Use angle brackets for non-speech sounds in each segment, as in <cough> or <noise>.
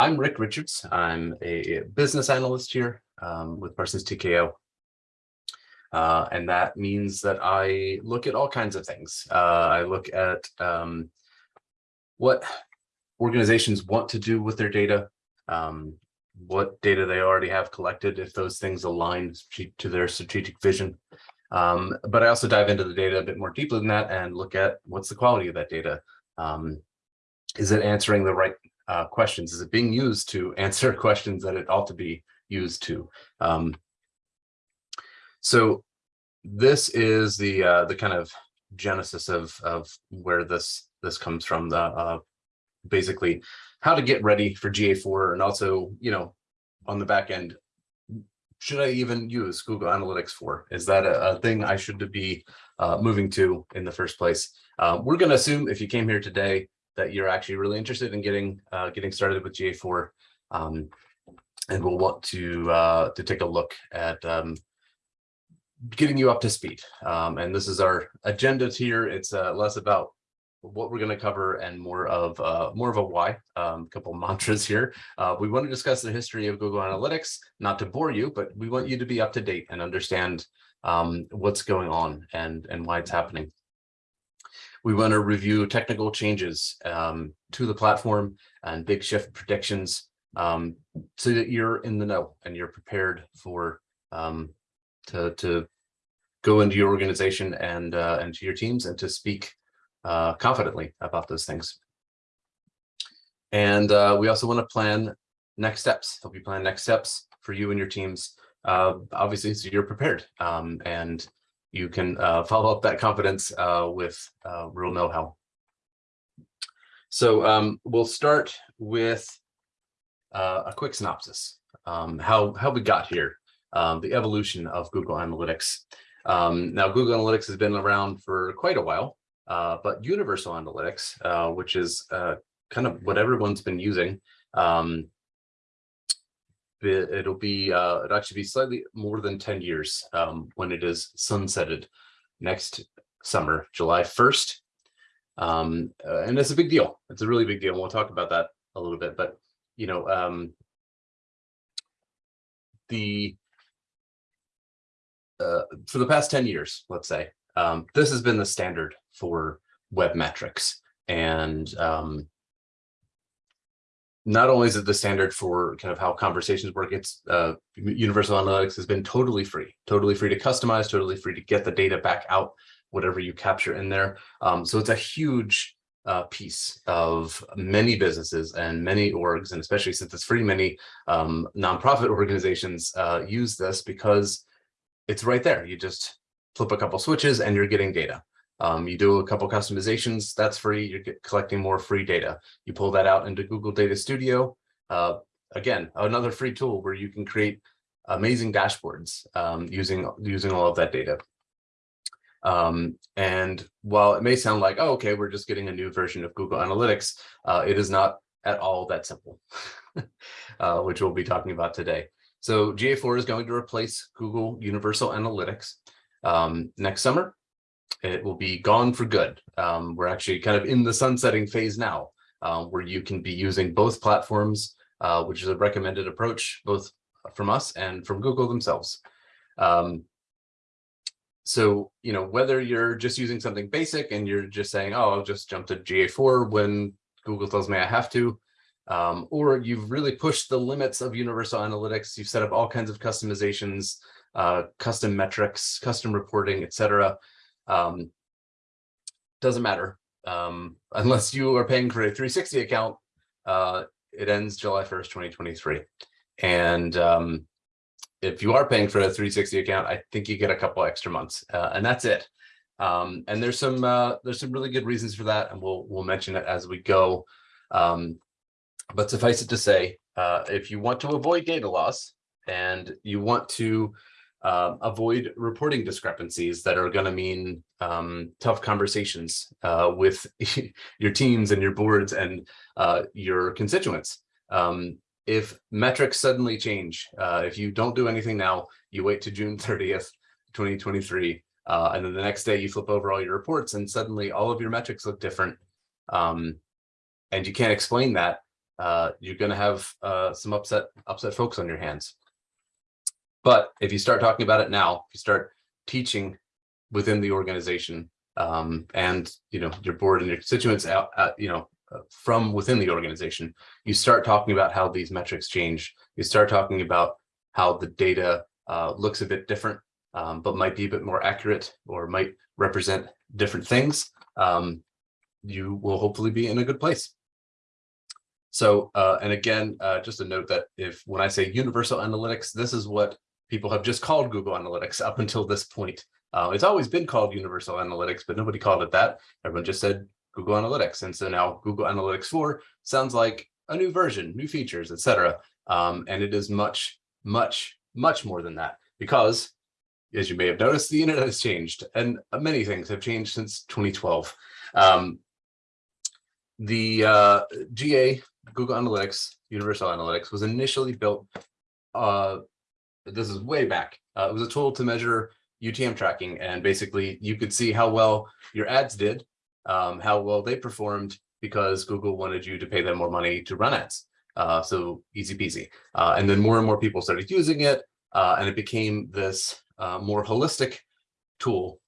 I'm Rick Richards. I'm a business analyst here um, with Parsons TKO. Uh, and that means that I look at all kinds of things. Uh, I look at um, what organizations want to do with their data, um, what data they already have collected, if those things align to their strategic vision. Um, but I also dive into the data a bit more deeply than that and look at what's the quality of that data. Um, is it answering the right uh, questions? Is it being used to answer <laughs> questions that it ought to be used to? Um, so this is the uh, the kind of genesis of of where this this comes from. The uh, basically how to get ready for GA4 and also you know on the back end should I even use Google Analytics for? Is that a, a thing I should be uh, moving to in the first place? Uh, we're going to assume if you came here today that you're actually really interested in getting uh, getting started with GA4. Um, and we'll want to uh, to take a look at um, getting you up to speed. Um, and this is our agenda here. It's uh, less about what we're going to cover and more of uh, more of a why. Um, a couple <laughs> mantras here. Uh, we want to discuss the history of Google Analytics, not to bore you, but we want you to be up to date and understand um, what's going on and and why it's happening. We want to review technical changes um, to the platform and big shift predictions um, so that you're in the know and you're prepared for um, to, to go into your organization and, uh, and to your teams and to speak uh, confidently about those things. And uh, we also want to plan next steps, help you plan next steps for you and your teams, uh, obviously, so you're prepared. Um, and you can uh, follow up that confidence uh, with uh, real know-how. So um, we'll start with uh, a quick synopsis, um, how, how we got here, um, the evolution of Google Analytics. Um, now, Google Analytics has been around for quite a while, uh, but Universal Analytics, uh, which is kind of what everyone's been using, um, it'll be uh, it'll actually be slightly more than 10 years um, when it is sunsetted next summer, July 1st. Um, uh, and it's a big deal. It's a really big deal. And We'll talk about that a little bit, but you know, um, the uh, for the past 10 years, let's say, um, this has been the standard for web metrics. And um, not only is it the standard for kind of how conversations work, it's uh, Universal Analytics has been totally free, totally free to customize, totally free to get the data back out, whatever you capture in there. Um, so it's a huge uh, piece of many businesses and many orgs, and especially since it's free, many um, nonprofit organizations uh, use this because it's right there. You just flip a couple switches and you're getting data. Um, you do a couple customizations, that's free. You're collecting more free data. You pull that out into Google Data Studio. Uh, again, another free tool where you can create amazing dashboards um, using, using all of that data. Um, and while it may sound like, oh, okay, we're just getting a new version of Google Analytics, uh, it is not at all that simple, <laughs> uh, which we'll be talking about today. So GA4 is going to replace Google Universal Analytics um, next summer it will be gone for good. Um, we're actually kind of in the sunsetting phase now, uh, where you can be using both platforms, uh, which is a recommended approach, both from us and from Google themselves. Um, so, you know, whether you're just using something basic and you're just saying, oh, I'll just jump to GA4 when Google tells me I have to, um, or you've really pushed the limits of Universal Analytics, you've set up all kinds of customizations, uh, custom metrics, custom reporting, et cetera. Um, doesn't matter um, <laughs> unless you are paying for a 360 account. Uh, it ends July 1st, 2023. And um, if you are paying for a 360 account, I think you get a couple extra months, uh, and that's it. Um, and there's some uh, there's some really good reasons for that, and we'll we'll mention it as we go. Um, but suffice it to say, uh, if you want to avoid data loss and you want to uh, avoid reporting discrepancies that are going to mean um, tough conversations uh, with <laughs> your teams and your boards and uh, your constituents. Um, if metrics suddenly change, uh, if you don't do anything now, you wait to June 30th, 2023, uh, and then the next day you flip over all your reports and suddenly all of your metrics look different um, and you can't explain that, uh, you're going to have some upset upset folks on your hands. But if you start talking about it now, if you start teaching within the organization um, and you know your board and your constituents out, uh, you know uh, from within the organization, you start talking about how these metrics change. You start talking about how the data uh, looks a bit different, um, but might be a bit more accurate or might represent different things. Um, you will hopefully be in a good place. So, uh, and again, uh, just a note that if when I say universal analytics, this is what people have just called Google Analytics up until this point. Uh, it's always been called Universal Analytics, but nobody called it that. Everyone just said Google Analytics. And so now Google Analytics 4 sounds like a new version, new features, etc. Um, and it is much, much, much more than that because as you may have noticed, the internet has changed and many things have changed since 2012. Um, the uh, GA, Google Analytics, Universal Analytics was initially built, uh, this is way back. Uh, it was a tool to measure UTM tracking and basically you could see how well your ads did, um, how well they performed because Google wanted you to pay them more money to run ads. Uh, so easy peasy. Uh, and then more and more people started using it uh, and it became this uh, more holistic tool,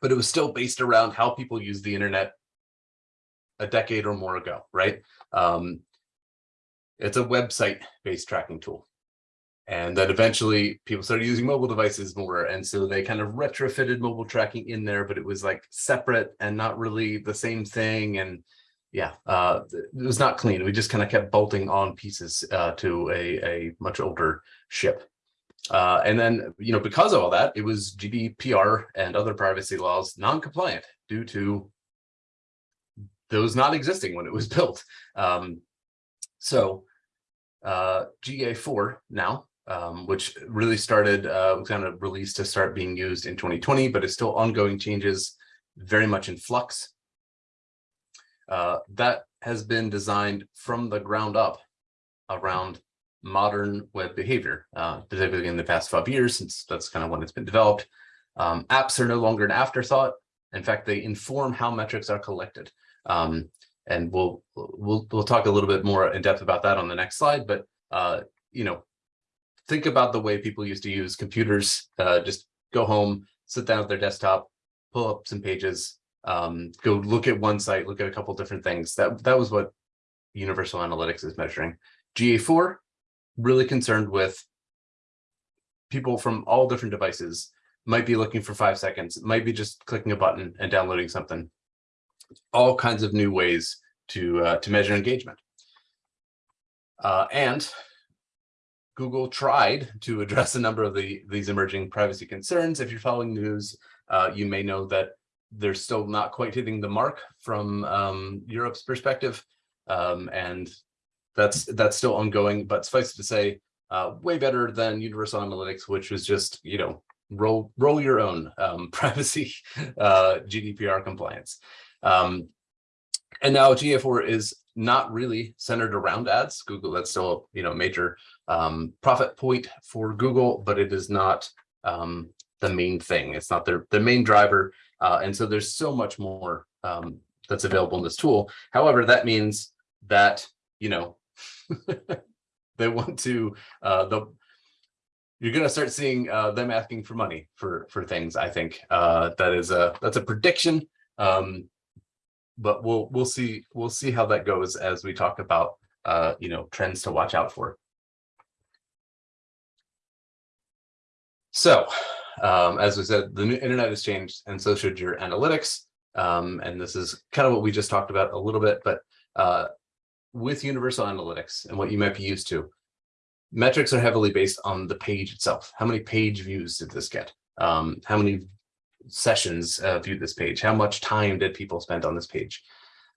but it was still based around how people use the internet a decade or more ago, right? Um, it's a website-based tracking tool. And then eventually people started using mobile devices more. And so they kind of retrofitted mobile tracking in there, but it was like separate and not really the same thing. And yeah, uh, it was not clean. We just kind of kept bolting on pieces uh, to a, a much older ship. Uh, and then, you know, because of all that, it was GDPR and other privacy laws non-compliant due to those not existing when it was <laughs> built. Um, so uh, GA4 now, um, which really started, uh, kind of released to start being used in 2020, but it's still ongoing changes, very much in flux. Uh, that has been designed from the ground up around modern web behavior, uh, particularly in the past five years, since that's kind of when it's been developed. Um, apps are no longer an afterthought. In fact, they inform how metrics are collected. Um, and we'll, we'll, we'll talk a little bit more in depth about that on the next slide, but, uh, you know, think about the way people used to use computers, uh, just go home, sit down at their desktop, pull up some pages, um, go look at one site, look at a couple different things. That, that was what Universal Analytics is measuring. GA4 really concerned with people from all different devices might be looking for five seconds, might be just clicking a button and downloading something. All kinds of new ways to, uh, to measure engagement. Uh, and Google tried to address a number of the, these emerging privacy concerns. If you're following news, uh, you may know that they're still not quite hitting the mark from um, Europe's perspective. Um, and that's that's still ongoing, but suffice it to say, uh, way better than Universal Analytics, which was just, you know, roll roll your own um, <laughs> privacy uh, GDPR compliance. Um, and now GA4 is not really centered around ads. Google, that's still, you know, major um, profit point for Google, but it is not um, the main thing. It's not their, the main driver. Uh, and so there's so much more um, that's available in this tool. However, that means that, you know, <laughs> they want to uh the you're going to start seeing uh, them asking for money for for things i think uh that is a that's a prediction um but we'll we'll see we'll see how that goes as we talk about uh you know trends to watch out for so um as we said the internet has changed and so should your analytics um and this is kind of what we just talked about a little bit but uh with universal analytics and what you might be used to, metrics are heavily based on the page itself. How many page views did this get? Um, how many sessions uh, viewed this page? How much time did people spend on this page?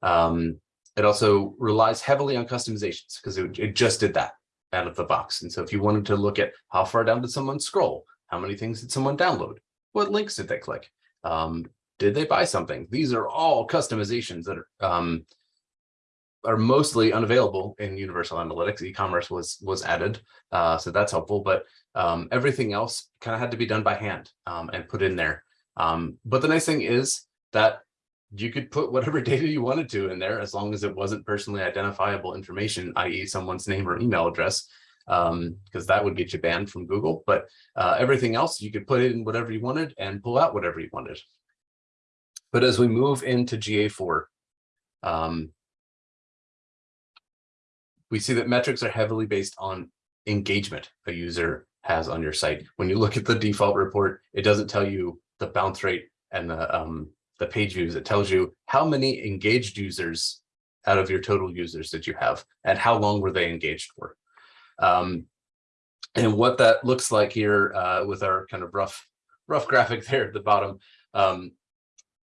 Um, it also relies heavily on customizations because it, it just did that out of the box. And so if you wanted to look at how far down did someone scroll, how many things did someone download? What links did they click? Um, did they buy something? These are all customizations that are um, are mostly unavailable in Universal Analytics. E-commerce was was added, uh, so that's helpful. But um, everything else kind of had to be done by hand um, and put in there. Um, but the nice thing is that you could put whatever <laughs> data you wanted to in there as long as it wasn't personally identifiable information, i.e. someone's name or email address, um, because that would get you banned from Google. But uh, everything else, you could put in whatever you wanted and pull out whatever you wanted. But as we move into GA4, um, we see that metrics are heavily based on engagement a user has on your site. When you look at the default report, it doesn't tell you the bounce rate and the um, the page views. It tells you how many engaged users out of your total users that you have and how long were they engaged for. Um, and what that looks like here uh, with our kind of rough rough graphic <laughs> there at the bottom. Um,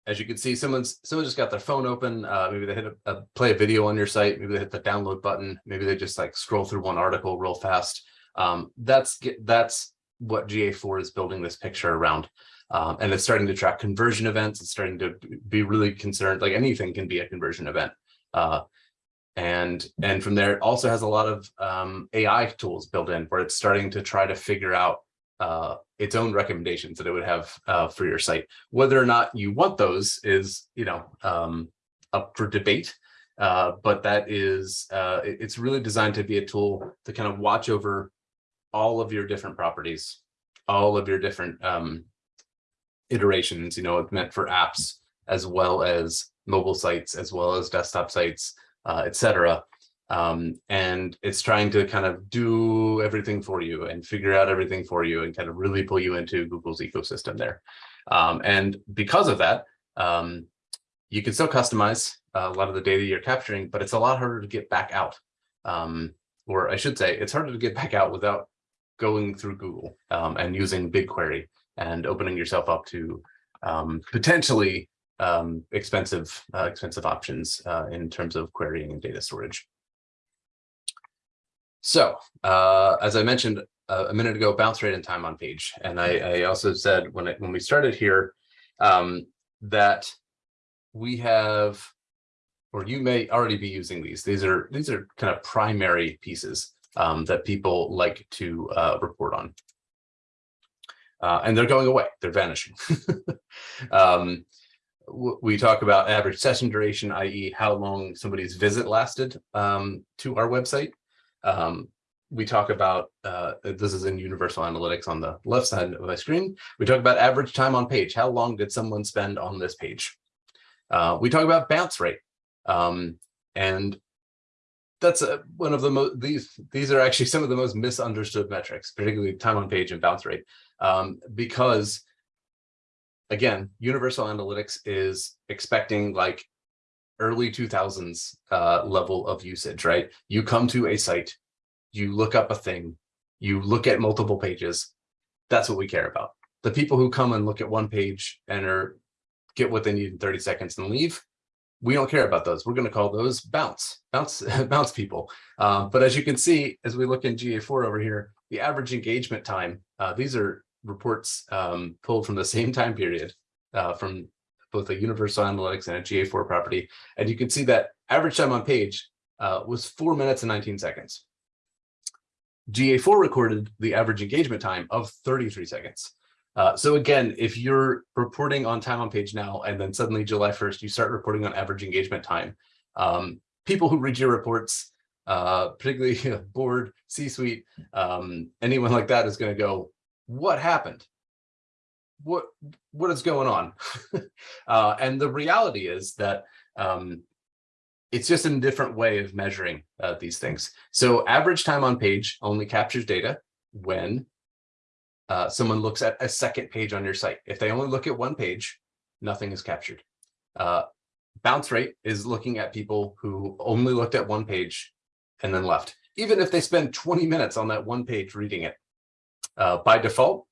as you can see, someone's someone just got their phone open. Uh, maybe they hit a, a, play a video on your site. Maybe they hit the download button. Maybe they just like scroll through one article real fast. Um, that's that's what GA4 is building this picture around. Um, and it's starting to track conversion events. It's starting to be really concerned, like anything can be a conversion event. Uh, and, and from there, it also has a lot of um, AI tools built in where it's starting to try to figure out uh, its own recommendations that it would have uh, for your site. Whether or not you want those is, you know, um, up for debate. Uh, but that is, uh, it's really designed to be a tool to kind of watch over all of your different properties, all of your different um, iterations, you know, it's meant for apps as well as mobile sites, as well as desktop sites, uh, etc. Um, and it's trying to kind of do everything for you and figure out everything for you and kind of really pull you into Google's ecosystem there. Um, and because of that, um, you can still customize a lot of the data you're capturing, but it's a lot harder to get back out. Um, or I should say, it's harder to get back out without going through Google um, and using BigQuery and opening yourself up to um, potentially um, expensive uh, expensive options uh, in terms of querying and data storage. So uh, as I mentioned uh, a minute ago, bounce rate and time on page. And I, I also said when, it, when we started here um, that we have, or you may already be using these. These are these are kind of primary pieces um, that people like to uh, report on. Uh, and they're going away, they're vanishing. <laughs> um, we talk about average session duration, i.e. how long somebody's visit lasted um, to our website. Um, we talk about, uh, this is in Universal Analytics on the left side of my screen. We talk about average time on page. How long did someone spend on this page? Uh, we talk about bounce rate. Um, and that's a, one of the most, these, these are actually some of the most misunderstood metrics, particularly time on page and bounce rate, um, because again, Universal Analytics is expecting like early 2000s uh, level of usage, right? You come to a site, you look up a thing, you look at multiple pages. That's what we care about. The people who come and look at one page and are get what they need in 30 seconds and leave, we don't care about those. We're going to call those bounce, bounce, <laughs> bounce people. Um, but as you can see, as we look in GA4 over here, the average engagement time, uh, these are reports um, pulled from the same time period uh, from both a Universal Analytics and a GA4 property. And you can see that average time on page uh, was four minutes and 19 seconds. GA4 recorded the average engagement time of 33 seconds. Uh, so again, if you're reporting on time on page now, and then suddenly July 1st, you start reporting on average engagement time, um, people who read your reports, uh, particularly <laughs> board, C-suite, um, anyone like that is going to go, what happened? What what is going on? <laughs> uh, and the reality is that um, it's just a different way of measuring uh, these things. So average time on page only captures data when uh, someone looks at a second page on your site. If they only look at one page, nothing is captured. Uh, bounce rate is looking at people who only looked at one page and then left. Even if they spend 20 minutes on that one page reading it, uh, by default,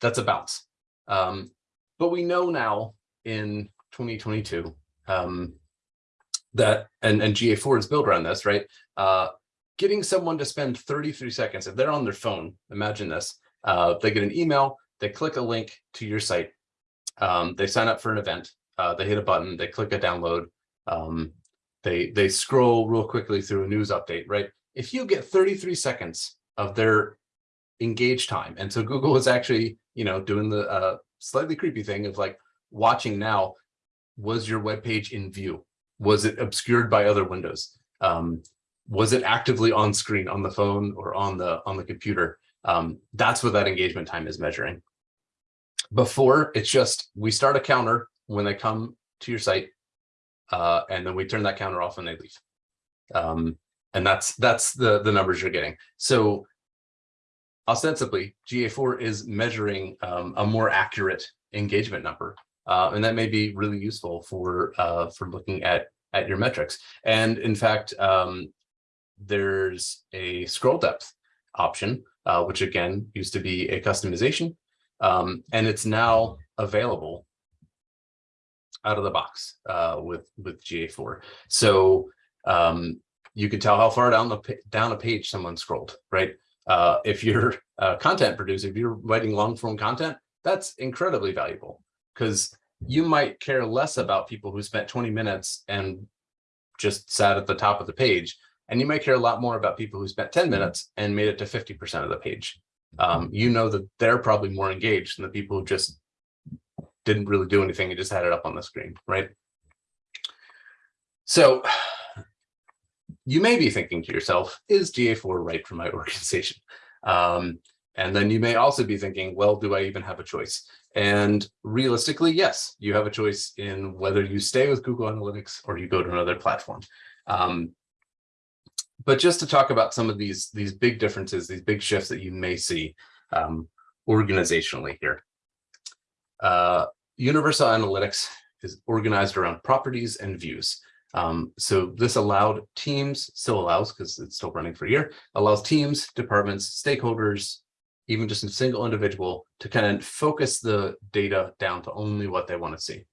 that's a bounce. Um, but we know now in 2022 um, that, and, and GA4 is built around this, right? Uh, getting someone to spend 33 seconds, if they're on their phone, imagine this, uh, they get an email, they click a link to your site, um, they sign up for an event, uh, they hit a button, they click a download, um, they, they scroll real quickly through a news update, right? If you get 33 seconds of their engage time, and so Google is actually, you know, doing the uh, slightly creepy thing of like watching now, was your web page in view? Was it obscured by other windows? Um, was it actively on screen on the phone or on the on the computer? Um, that's what that engagement time is measuring. Before, it's just we start a counter when they come to your site, uh, and then we turn that counter off when they leave. Um, and that's that's the the numbers you're getting. So ostensibly, GA4 is measuring um, a more accurate engagement number, uh, and that may be really useful for uh, for looking at at your metrics. And in fact, um, there's a scroll depth option, uh, which again used to be a customization, um, and it's now available out of the box uh, with with GA4. So um, you can tell how far down the down a page someone scrolled, right? Uh, if you're a content producer, if you're writing long form content, that's incredibly valuable because you might care less about people who spent 20 minutes and just sat at the top of the page. And you might care a lot more about people who spent 10 minutes and made it to 50% of the page. Um, you know that they're probably more engaged than the people who just didn't really do anything and just had it up on the screen, right? So <sighs> you may be thinking to yourself, is GA4 right for my <laughs> organization? Um, and then you may also be thinking, well, do I even have a choice? And realistically, yes, you have a choice in whether you stay with Google Analytics or you go to another platform. Um, but just to talk about some of these, these big differences, these big shifts that you may see um, organizationally here. Uh, Universal Analytics is organized around properties and views. Um, so this allowed teams, still allows because it's still running for a year, allows teams, departments, stakeholders, even just a single individual to kind of focus the data down to only what they want to see.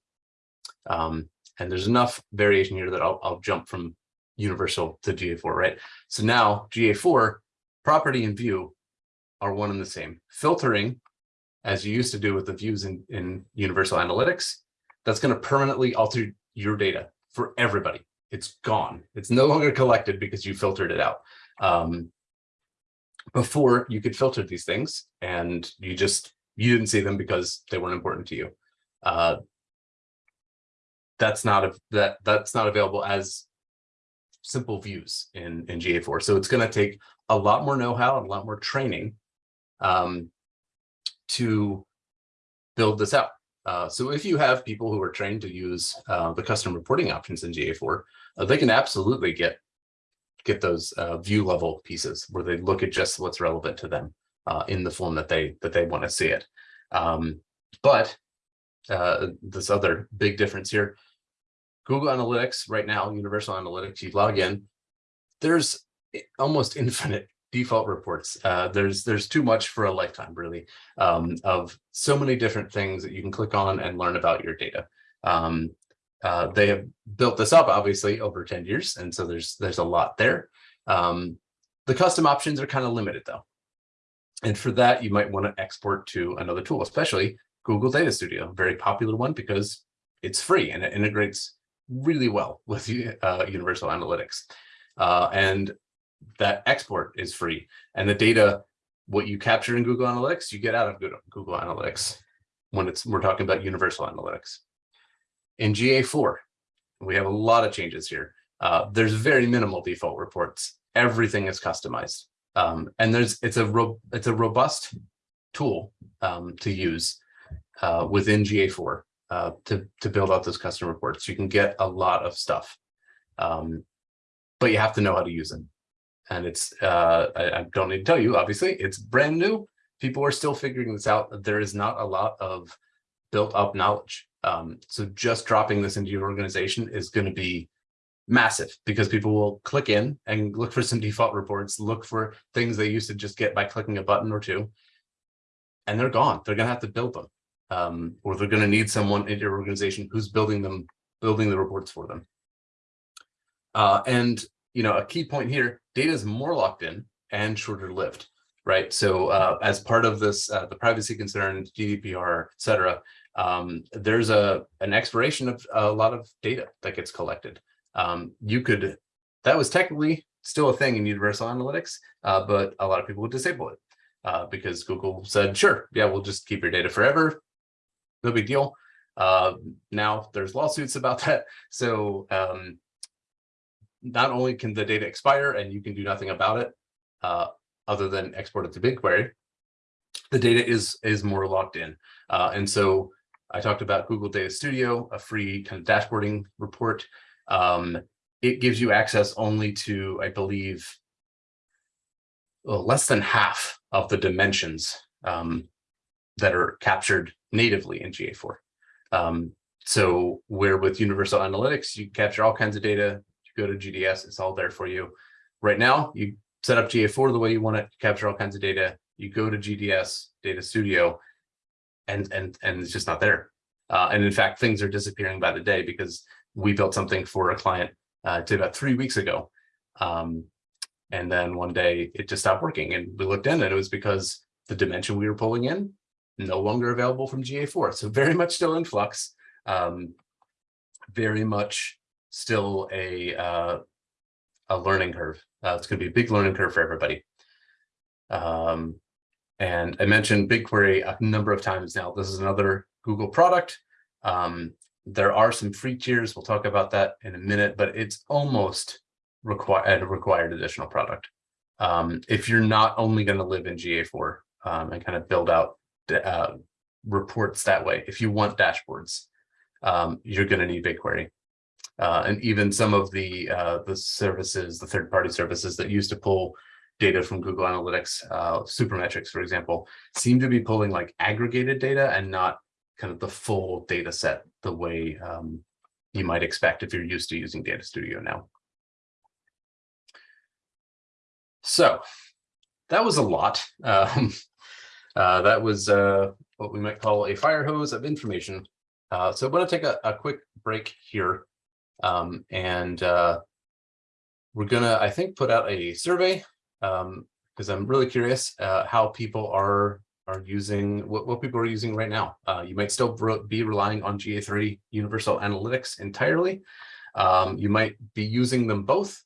Um, and there's enough variation here that I'll, I'll jump from universal to GA4, right? So now GA4, property and view are one and the same. Filtering, as you used to do with the views in, in universal analytics, that's going to permanently alter your data for everybody. It's gone. It's no longer collected because you filtered it out. Um, before you could filter these things and you just, you didn't see them because they weren't important to you. Uh, that's not a, that that's not available as simple views in, in GA4. So it's going to take a lot more know-how and a lot more training um, to build this out. Uh, so if you have people who are trained to use uh, the custom reporting options in GA4, uh, they can absolutely get get those uh, view level pieces where they look at just what's relevant to them uh, in the form that they that they want to see it. Um, but uh, this other big difference here, Google Analytics right now, Universal Analytics, you log in, there's almost infinite default reports. Uh, there's there's too much for a lifetime, really, um, of so many different things that you can click on and learn about your data. Um, uh, they have built this up, obviously, over 10 years, and so there's there's a lot there. Um, the custom options are kind of limited, though. And for that, you might want to export to another tool, especially Google Data Studio, a very popular one because it's free and it integrates really well with uh, Universal Analytics. Uh, and that export is free. And the data what you capture in google analytics you get out of google analytics when it's we're talking about universal analytics. In ga4 we have a lot of changes here. Uh, there's very minimal default reports. Everything is customized. Um, and there's it's a it's a robust tool um, to use uh, within ga4 uh, to to build out those custom reports you can get a lot of stuff um, but you have to know how to use them and it's uh, I, I, don't need to tell you, obviously, it's brand new. People are still figuring this out. There is not a lot of built up knowledge. Um, so just dropping this into your organization is going to be massive because people will click in and look for some default reports, look for things they used to just get by clicking a button or two, and they're gone. They're going to have to build them, um, or they're going to need someone in your organization who's building them, building the reports for them. Uh, and you know, a key point here, data is more locked in and shorter lived, right? So uh, as part of this, uh, the privacy concerns, GDPR, et cetera, um, there's a an expiration of a lot of data that gets collected. Um, you could, that was technically still a thing in Universal Analytics, uh, but a lot of people would disable it uh, because Google said, sure, yeah, we'll just keep your data forever. No big deal. Uh, now there's lawsuits about that. So um, not only can the data expire and you can do nothing about it, uh, other than export it to BigQuery, the data is is more locked in. Uh, and so I talked about Google Data Studio, a free kind of dashboarding report. Um, it gives you access only to, I believe, well, less than half of the dimensions um, that are captured natively in GA4. Um, so where with Universal Analytics, you capture all kinds of data, you go to GDS, it's all there for you. Right now, you set up GA4 the way you want it, capture all kinds of data, you go to GDS Data Studio, and and and it's just not there. Uh, and in fact, things are disappearing by the day because we built something for a client uh, to about three weeks ago. Um, and then one day it just stopped working and we looked in and it was because the dimension we were pulling in no longer available from GA4. So very much still in flux, um, very much still a, uh, a learning curve. Uh, it's going to be a big learning curve for everybody. Um, and I mentioned BigQuery a number of times now. This is another Google product. Um, there are some free tiers. We'll talk about that in a minute, but it's almost required a required additional product. Um, if you're not only going to live in GA4 um, and kind of build out uh, reports that way, if you want dashboards, um, you're going to need BigQuery. Uh, and even some of the uh, the services, the third-party services that used to pull data from Google Analytics, uh, Supermetrics, for example, seem to be pulling like aggregated data and not kind of the full data set the way um, you might expect if you're used to using Data Studio now. So that was a lot. <laughs> Um, uh, that was uh, what we might call a fire hose of information. Uh, so I'm going to take a, a, quick break here. Um, and uh, we're going to, I think, put out a survey because um, I'm really curious uh, how people are are using what, what people are using right now. You might still be relying on GA3 Universal Analytics entirely. Um, you might be using them both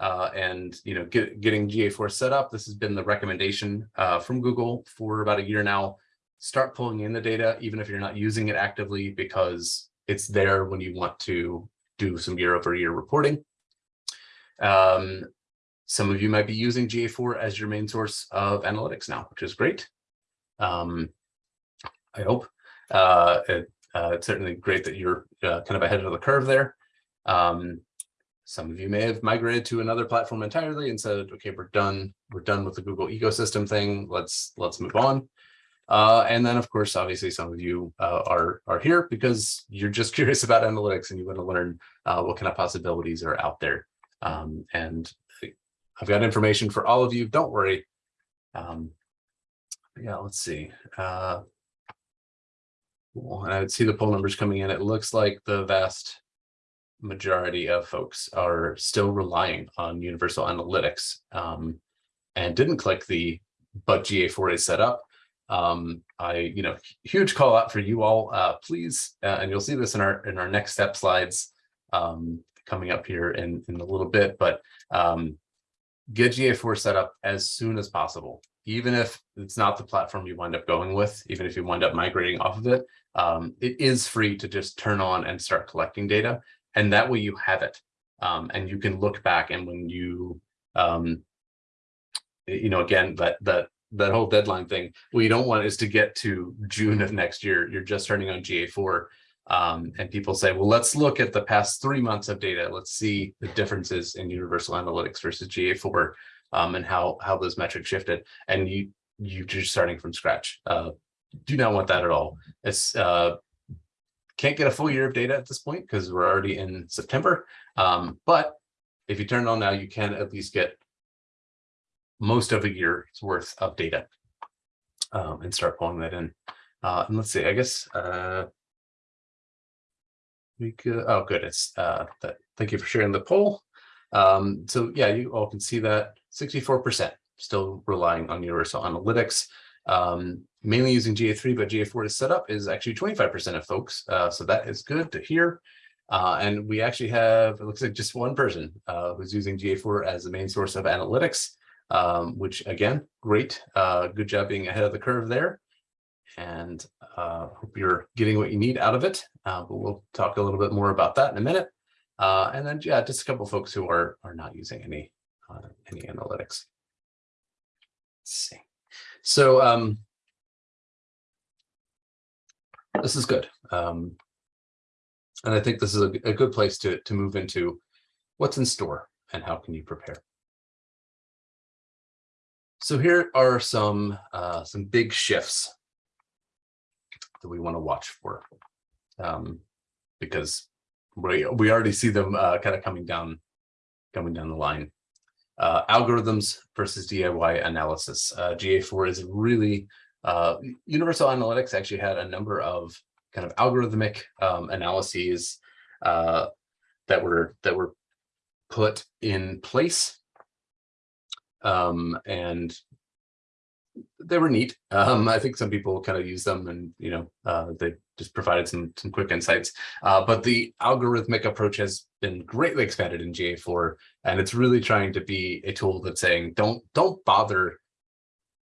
uh, and you know get, getting GA4 set up. This has been the recommendation uh, from Google for about a year now. Start pulling in the data, even if you're not using it actively, because it's there when you want to do some year over year reporting. Um, some of you might be using GA4 as your main source of analytics now, which is great. Um, I hope. Uh, it, uh, it's certainly great that you're uh, kind of ahead of the curve there. Um, some of you may have migrated to another platform entirely and said, okay, we're done. We're done with the Google ecosystem thing. Let's let's move on. Uh, and then, of course, obviously, some of you uh, are are here because you're just <laughs> curious about analytics and you want to learn uh, what kind of possibilities are out there. Um, and I've got information for all of you. Don't worry. Um, yeah, let's see. Uh, and I would see the poll numbers coming in. It looks like the vast majority of folks are still relying on universal analytics um, and didn't click the but GA4 is set up. Um, I, you know, huge call out for you all, uh, please, uh, and you'll see this in our in our next step slides um, coming up here in, in a little bit, but um, get GA4 set up as soon as possible, even if it's not the platform you wind up going with, even if you wind up migrating off of it, um, it is free to just turn on and start collecting data. And that way you have it. Um, and you can look back and when you, um, you know, again, that, that, that whole deadline thing, what you don't want is to get to June of next year, you're just turning on GA4 um, and people say, well, let's look at the past three months of data. Let's see the differences in Universal Analytics versus GA4 um, and how, how those metrics shifted. And you, you're just starting from scratch. Uh, do not want that at all. It's uh, can't get a full year of data at this point because we're already in September. Um, but if you turn it on now, you can at least get most of a year's worth of data um, and start pulling that in. Uh, and let's see, I guess uh, we could, oh, good. It's uh, that, thank you for sharing the poll. Um, so yeah, you all can see that 64% still relying on Universal Analytics um, mainly using GA3, but GA4 is set up is actually 25% of folks. Uh, so that is good to hear. Uh, and we actually have, it looks like just one person uh, who's using GA4 as the main source of analytics, um, which again, great. Uh, good job being ahead of the curve there. and uh, hope you're getting what you need out of it. Uh, but we'll talk a little bit more about that in a minute. And then, yeah, just a couple folks who are are not using any any analytics. Let's see. So um, this is good. Um, and I think this is a, a good place to, to move into what's in store and how can you prepare. So here are some uh, some big shifts that we want to watch for, um, because we we already see them uh, kind of coming down coming down the line. Uh, algorithms versus DIY analysis. Uh, GA4 is really uh, Universal Analytics actually had a number of kind of algorithmic um, analyses uh, that were that were put in place um, and they were neat. Um, I think some people kind of use them and, you know, uh, they just provided some, some quick insights. Uh, but the algorithmic approach has been greatly expanded in GA4, and it's really trying to be a tool that's saying, don't, don't bother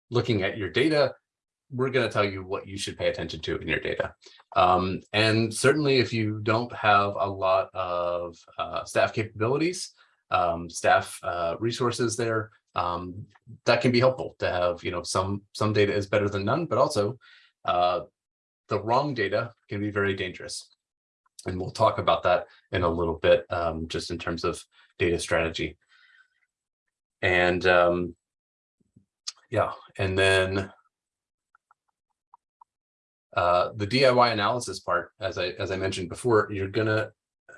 looking at your data. We're going to tell you what you should pay attention to in your data. Um, and certainly if you don't have a lot of uh, staff capabilities, um, staff uh, resources there, um, that can be helpful to have, you know, some some data is better than none, but also uh, the wrong data can be very dangerous. And we'll talk about that in a little bit, um, just in terms of data strategy. And um, yeah, and then uh, the DIY analysis part, as I as I mentioned before, you're gonna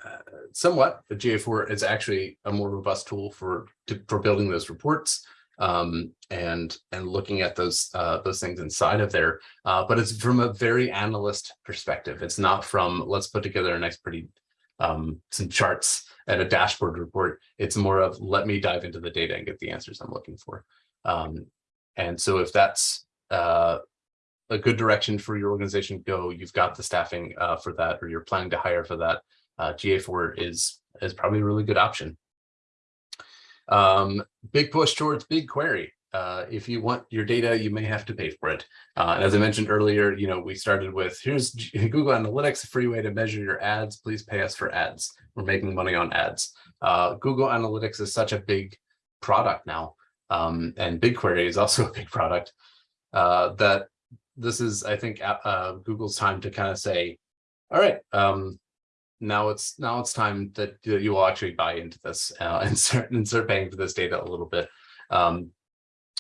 uh, somewhat, the GA4 is actually a more robust tool for to, for building those reports um, and and looking at those uh, those things inside of there. Uh, but it's from a very analyst perspective. It's not from let's put together a nice pretty um, some charts and a dashboard report. It's more of let me dive into the data and get the answers I'm looking for. Um, and so if that's uh, a good direction for your organization, go. You've got the staffing uh, for that, or you're planning to hire for that uh, GA4 is, is probably a really good option. Um, big push towards BigQuery. Uh, if you want your data, you may have to pay for it. Uh, and as I mentioned earlier, you know, we started with here's <laughs> Google Analytics, a free way to measure your ads. Please pay us for ads. We're making money on ads. Uh, Google Analytics is such a big product now, um, and BigQuery is also <laughs> a big product uh, that this is, I think, uh, Google's time to kind of say, all right, um, now it's now it's time that you will actually buy into this uh, <laughs> and start and start paying for this data a little bit. Um,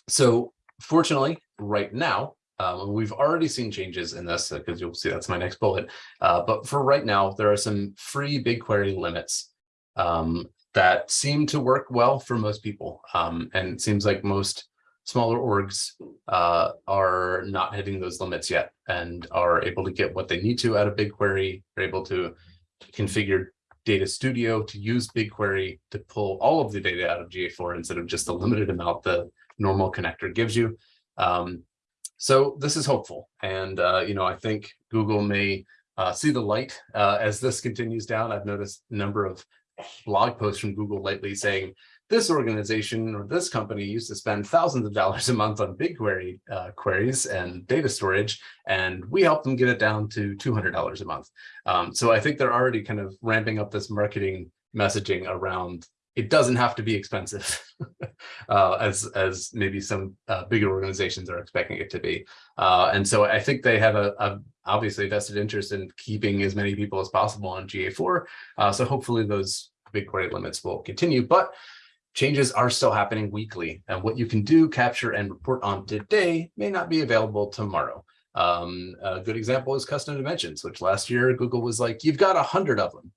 so fortunately, right now, um, we've already seen changes in this because uh, you'll see that's my next bullet. Uh, but for right now, there are some free BigQuery limits um, that seem to work well for most people. Um, and it seems like most smaller orgs uh, are not hitting those limits yet and are able to get what they need to out of BigQuery, are able to configure Data Studio to use BigQuery to pull all of the data out of GA4 instead of just the limited amount the normal connector gives you. Um, so this is hopeful. And, uh, you know, I think Google may uh, see the light uh, as this continues down. I've noticed a number of blog posts from Google lately saying, this organization or this company used to spend thousands of dollars a month on BigQuery uh, queries and data storage, and we helped them get it down to $200 a month. Um, so I think they're already kind of ramping up this marketing messaging around it doesn't have to be expensive <laughs> uh, as as maybe some uh, bigger organizations are expecting it to be. Uh, and so I think they have a, a, obviously vested interest in keeping as many people as possible on GA4. Uh, so hopefully those BigQuery limits will continue. But Changes are still happening weekly, and what you can do, capture, and report on today may not be available tomorrow. Um, a good example is custom dimensions, which last year Google was like, you've got a hundred of them.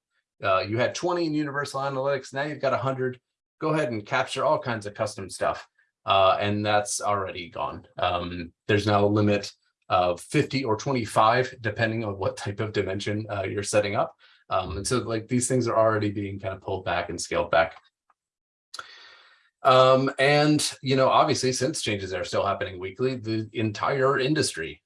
Uh, you had 20 in Universal Analytics, now you've got a hundred. Go ahead and capture all kinds of custom stuff. Uh, and that's already gone. Um, there's now a limit of 50 or 25, depending on what type of dimension uh, you're setting up. Um, and so like these things are already being kind of pulled back and scaled back. Um, and, you know, obviously, since changes are still happening weekly, the entire industry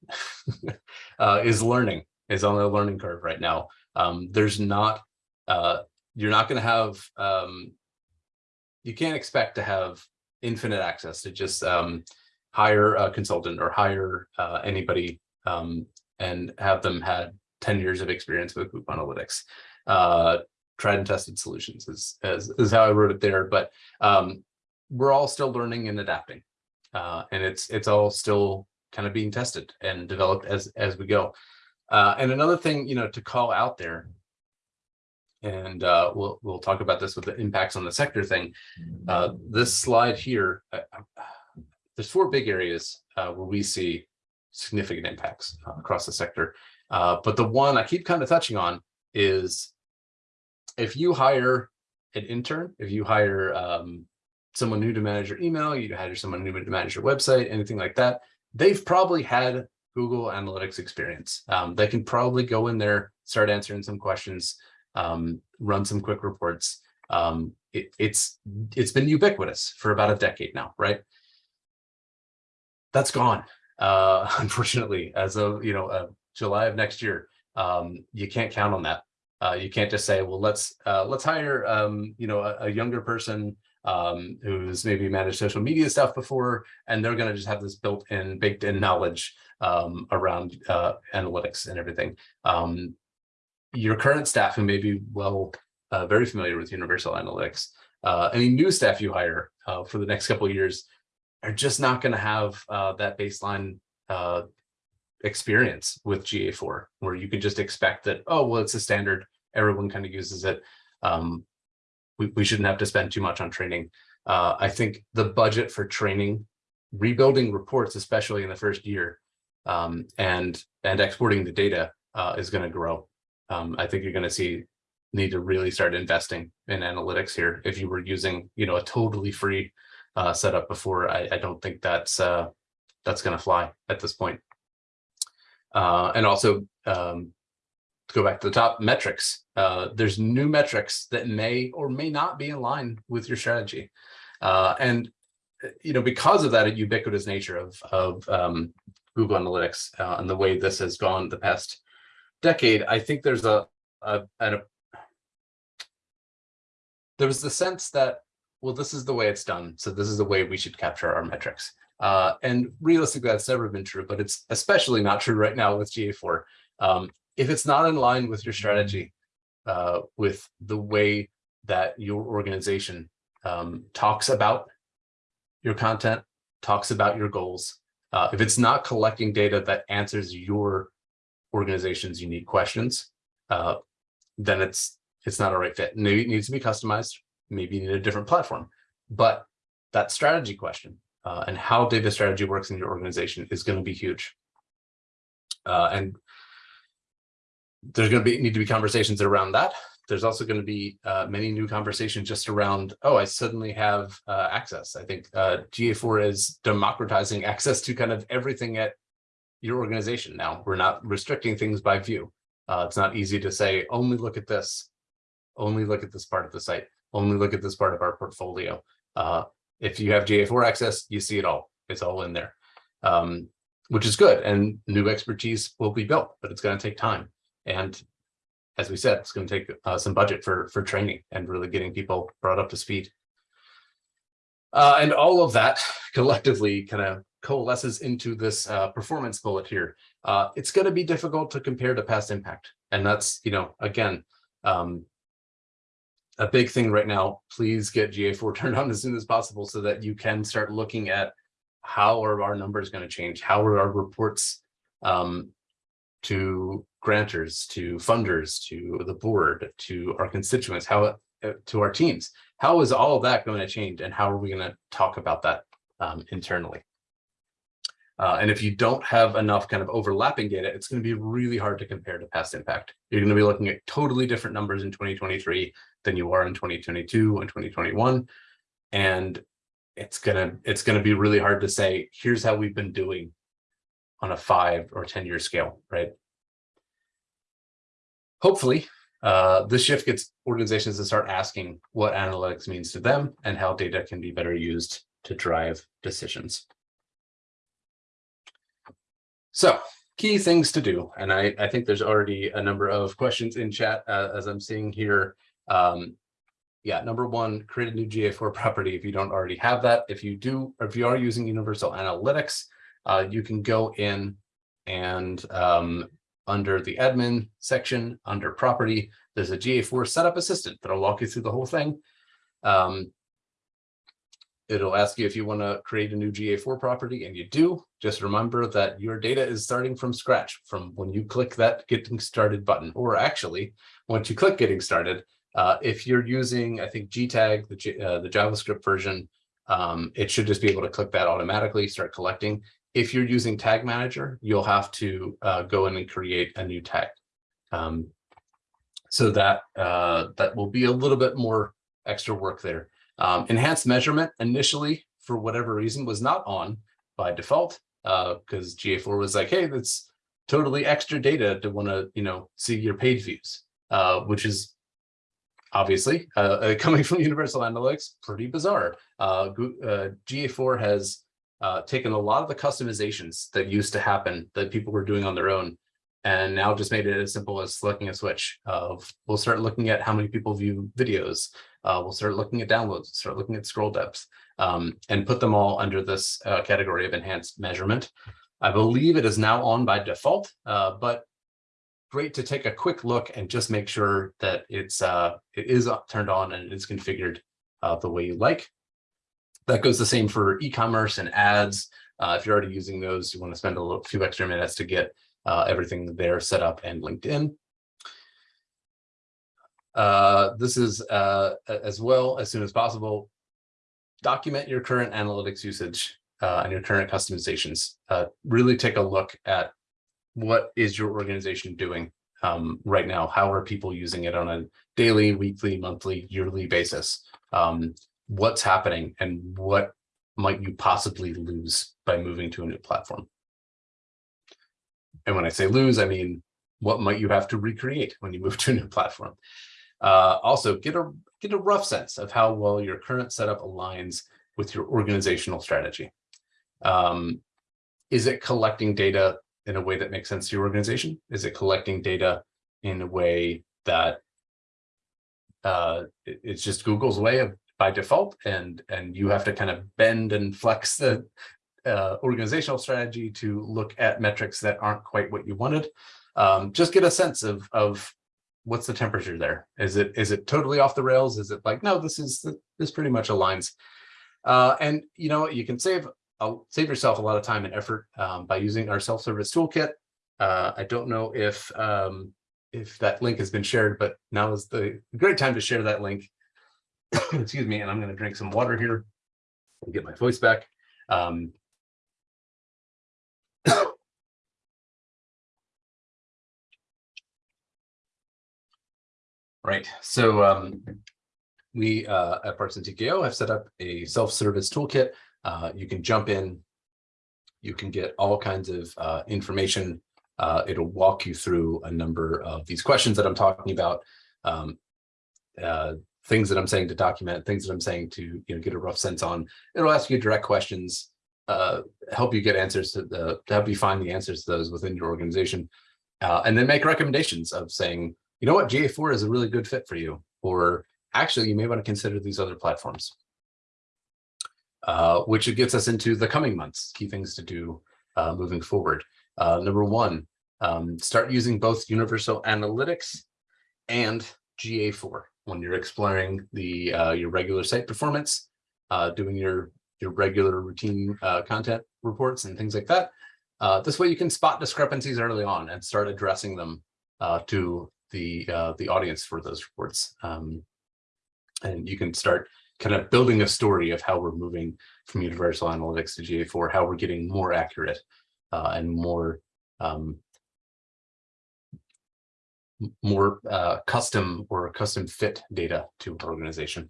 <laughs> uh, is learning, is on a learning curve right now. Um, there's not, uh, you're not going to have, um, you can't expect to have infinite access to just um, hire a consultant or hire uh, anybody um, and have them had 10 years of experience with Google Analytics. Uh, tried and tested solutions is, is, is how I wrote it there, but um, we're all still learning and adapting. Uh, and it's it's all still kind of being tested and developed as as we go. Uh, and another thing, you know, to call out there, and uh, we'll we'll talk about this with the impacts on the sector thing. Uh, this slide here, uh, there's four big areas uh, where we see significant impacts across the sector. Uh, but the one I keep kind of touching on is if you hire an intern, if you hire um, someone new to manage your email, you hire someone new to manage your website, anything like that, they've probably had Google Analytics experience. Um, they can probably go in there, start answering some questions, um, run some quick reports. Um, it, it's it's been ubiquitous for about a decade now, right? That's gone, uh, <laughs> unfortunately, as of you know uh, July of next year. Um, you can't count on that. Uh, you can't just say, well, let's uh, let's hire um, you know a, a younger person um, who's maybe managed social media stuff before, and they're going to just have this built-in, baked-in knowledge um, around uh, analytics and everything. Um, your current staff who may be well, uh, very familiar with Universal Analytics, uh, any new staff you hire uh, for the next couple of years are just not going to have uh, that baseline uh, experience with GA4, where you can just expect that, oh, well, it's a standard, everyone kind of uses it. Um, we, we shouldn't have to spend too much on training. Uh, I think the budget for training, rebuilding reports, especially in the first year, um, and and exporting the data uh, is going to grow. Um, I think you're going to see need to really start investing in analytics here. If you were using, you know, a totally free uh, setup before, I, I don't think that's uh, that's going to fly at this point. Uh, and also, um, go back to the top, metrics. Uh, there's new metrics that may or may not be in line with your strategy. Uh, and, you know, because of that ubiquitous nature of, of um, Google Analytics uh, and the way this has gone the past decade, I think there's a, a, a, there was the sense that, well, this is the way it's done. So this is the way we should capture our metrics. Uh, and realistically, that's never been true, but it's especially not true right now with GA4. Um, if it's not in line with your strategy, uh, with the way that your organization um, talks about your content, talks about your goals, uh, if it's not collecting data that answers your organization's unique questions, uh, then it's it's not a right fit. Maybe it needs to be customized. Maybe you need a different platform. But that strategy question uh, and how data strategy works in your organization is going to be huge. Uh, and there's going to be need to be conversations around that. There's also going to be uh, many new conversations just around, oh, I suddenly have uh, access. I think uh, GA4 is democratizing access to kind of everything at your organization now. We're not restricting things by view. Uh, it's not easy to say, only look at this, only look at this part of the site, only look at this part of our portfolio. Uh, if you have GA4 access, you see it all. It's all in there, um, which is good. And new expertise will be built, but it's going to take time. And as we said, it's going to take uh, some budget for, for training and really getting people brought up to speed. Uh, and all of that <laughs> collectively kind of coalesces into this uh, performance bullet here. Uh, it's going to be difficult to compare to past impact. And that's, you know, again, um, a big thing right now. Please get GA4 <laughs> turned on as soon as possible so that you can start looking at how are our numbers going to change? How are our reports um, to grantors, to funders, to the board, to our constituents, how uh, to our teams. How is all that going to change and how are we going to talk about that um, internally? Uh, and if you don't have enough kind of overlapping data, it's going to be really hard to compare to past impact. You're going to be looking at totally different numbers in 2023 than you are in 2022 and 2021. And it's gonna it's gonna be really hard to say, here's how we've been doing on a five or 10 year scale, right? Hopefully, uh, this shift gets organizations to start asking what analytics means to them and how data can be better used to drive decisions. So key things to do, and I, I think there's already a number of questions in chat uh, as I'm seeing here. Um, yeah, number one, create a new GA4 <laughs> property if you don't already have that. If you do, if you are using Universal Analytics, uh, you can go in And um, under the admin section, under property, there's a GA4 setup assistant that'll walk you through the whole thing. Um, it'll ask you if you want to create a new GA4 property and you do, just remember that your data is starting from scratch from when you click that getting started button, or actually once you click getting started, uh, if you're using, I think GTAG, the, G, uh, the JavaScript version, um, it should just be able to click that automatically, start collecting. If you're using Tag Manager, you'll have to uh, go in and create a new tag. Um, so that uh, that will be a little bit more extra work there. Um, enhanced measurement initially, for whatever reason, was not on by default because uh, GA4 was like, hey, that's totally extra data to want to, you know, see your page views, uh, which is obviously uh, <laughs> coming from Universal Analytics, pretty bizarre. Uh, GA4 has taken a lot of the customizations that used to happen that people were doing on their own and now just made it as simple as selecting a switch of we'll start looking at how many people view videos uh, we'll start looking at downloads start looking at scroll depth um, and put them all under this uh, category of enhanced measurement. I believe it is now on by default uh, but great to take a quick look and just make sure that it's uh, it is turned on and it is configured uh, the way you like that goes the same for e-commerce and ads uh, if you're already using those you want to spend a little, few extra minutes to get uh, everything there set up and linked in. Uh, this is uh, as well as soon as possible. Document your current analytics usage uh, and your current customizations. Uh, really take a look at what is your organization doing um, right now? How are people using it on a daily, weekly, monthly, yearly basis? Um, what's happening and what might you possibly lose by moving to a new platform? And when I say lose, I mean, what might you have to recreate when you move to a new platform? Uh, also, get a, get a rough sense of how well your current setup aligns with your organizational strategy. Um, is it collecting data in a way that makes sense to your organization? Is it collecting data in a way that uh, it's just Google's way of by default and and you have to kind of bend and flex the uh, organizational strategy to look at metrics that aren't quite what you wanted. Um, just get a sense of, of what's the temperature there. Is it is it totally off the rails? Is it like, no, this is this pretty much aligns. Uh, and you know, you can save uh, save yourself a lot of time and effort um, by using our self-service toolkit. Uh, I don't know if um, if that link has been shared, but now is the great time to share that link. <coughs> Excuse me, and I'm going to drink some water here and get my voice back. Um, <coughs> Right. So um, we uh, at Parsons TKO have set up a self-service toolkit. Uh, you can jump in. You can get all kinds of uh, information. Uh, it'll walk you through a number of these questions that I'm talking about, um, uh, things that I'm saying to document, things that I'm saying to you know get a rough sense on. It'll ask you direct questions, uh, help you get answers to the to help you find the answers to those within your organization, and then make recommendations of saying you know what, GA4 is a really good fit for you, or actually you may want to consider these other platforms. Uh, which gets us into the coming months, key things to do uh, moving forward. Uh, number one, um, start using both Universal Analytics and GA4 when you're exploring the uh, your regular site performance, uh, doing your your regular routine uh, content reports and things like that. this way you can spot discrepancies early on and start addressing them to the uh, the audience for those reports. Um, and you can start kind of building a story of how we're moving from Universal Analytics to GA4, how we're getting more accurate uh, and more um, more uh, custom or custom fit data to our organization.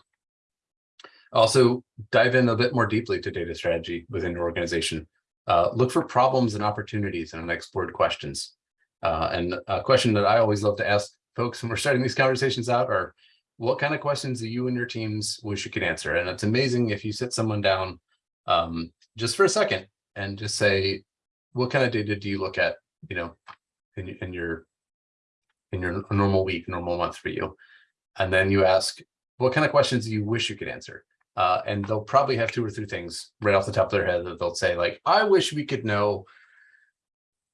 Also, dive in a bit more deeply to data strategy within your organization. Uh, look for problems and opportunities and unexplored questions. Uh, and a question that I always love to ask folks when we're starting these conversations out are, what kind of questions do you and your teams wish you could answer? And it's amazing if you sit someone down um, just for a second and just say, what kind of data do you look at, you know, in, in your in your normal week, normal month for you? And then you ask, what kind of questions you wish you could answer? Uh, and they'll probably have two or three things right off the top of their head that they'll say like, I wish we could know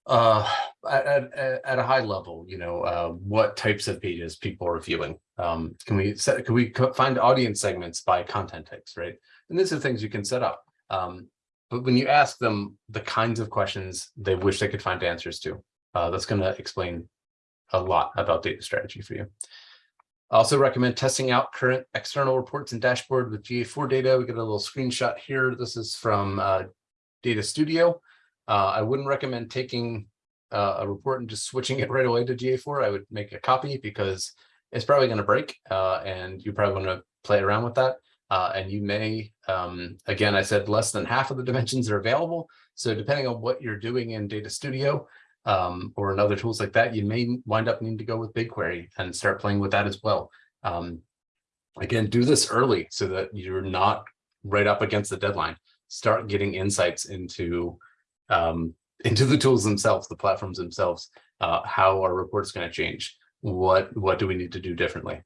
uh, at, at, at a high level, you know, uh, what types of pages people are viewing. Um, can we set, can we find audience segments by content types, right? And these are things you can set up. Um, but when you ask them the kinds of questions they wish they could find answers to, uh, that's going to explain a lot about data strategy for you. I also recommend testing out current external reports and dashboard with GA4 data. We get a little screenshot here. This is from uh, Data Studio. Uh, I wouldn't recommend taking uh, a report and just switching it right away to GA4. I would make a copy because it's probably going to break uh, and you probably want to play around with that. Uh, and you may, um, again, I said less than half of the dimensions are available. So depending on what you're doing in Data Studio um, or in other tools like that, you may wind up needing to go with BigQuery and start playing with that as well. Um, again, do this early so that you're not right up against the deadline. Start getting insights into um, into the tools themselves, the platforms themselves. Uh, how are reports going to change? What what do we need to do differently?